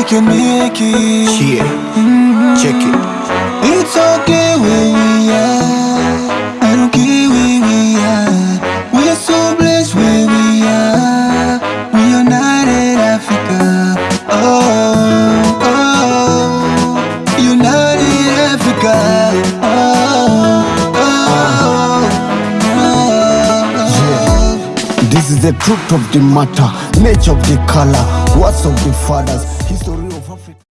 we can make it. Yeah, mm-hmm. check it. It's okay where we are. I don't care where we are. We are so blessed where we are. We are united Africa. Oh, oh. United Africa. Oh, oh, oh. oh. Yeah. This is the truth of the matter, nature of the color, What's up, big fathers? History of Africa.